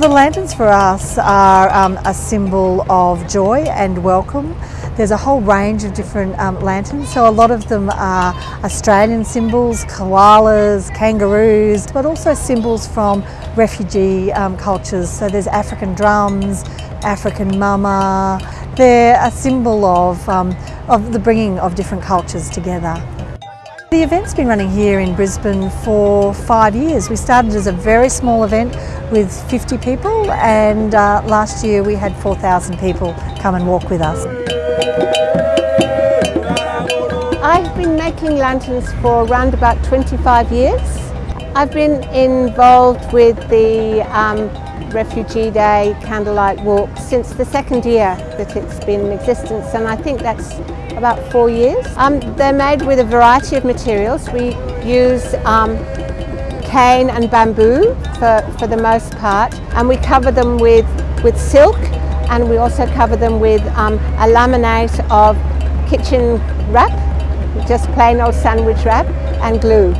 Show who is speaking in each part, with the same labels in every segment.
Speaker 1: lanterns for us are um, a symbol of joy and welcome. There's a whole range of different um, lanterns, so a lot of them are Australian symbols, koalas, kangaroos, but also symbols from refugee um, cultures. So there's African drums, African mama. They're a symbol of, um, of the bringing of different cultures together. The event's been running here in Brisbane for five years. We started as a very small event with 50 people and uh, last year we had 4,000 people come and walk with us.
Speaker 2: I've been making lanterns for around about 25 years. I've been involved with the um, Refugee Day candlelight walk since the second year that it's been in existence and I think that's about four years. Um, they're made with a variety of materials. We use um, cane and bamboo for, for the most part and we cover them with, with silk and we also cover them with um, a laminate of kitchen wrap, just plain old sandwich wrap and glue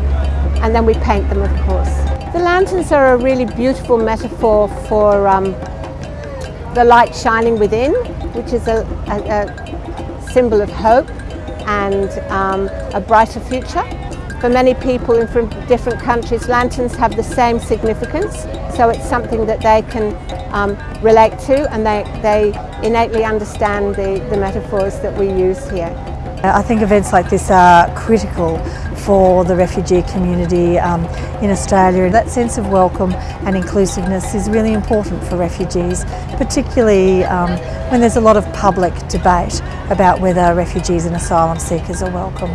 Speaker 2: and then we paint them of course. The lanterns are a really beautiful metaphor for um, the light shining within, which is a, a, a symbol of hope and um, a brighter future. For many people in from different countries, lanterns have the same significance, so it's something that they can um, relate to and they, they innately understand the, the metaphors that we use here.
Speaker 1: I think events like this are critical for the refugee community um, in Australia. That sense of welcome and inclusiveness is really important for refugees, particularly um, when there's a lot of public debate about whether refugees and asylum seekers are welcome.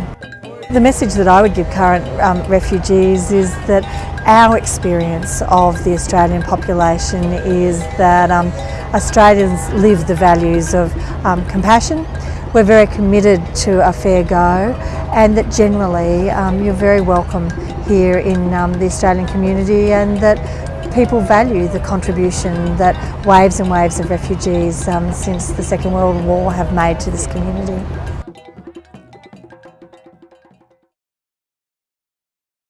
Speaker 1: The message that I would give current um, refugees is that our experience of the Australian population is that um, Australians live the values of um, compassion, we're very committed to a fair go and that generally um, you're very welcome here in um, the Australian community and that people value the contribution that waves and waves of refugees um, since the Second World War have made to this community.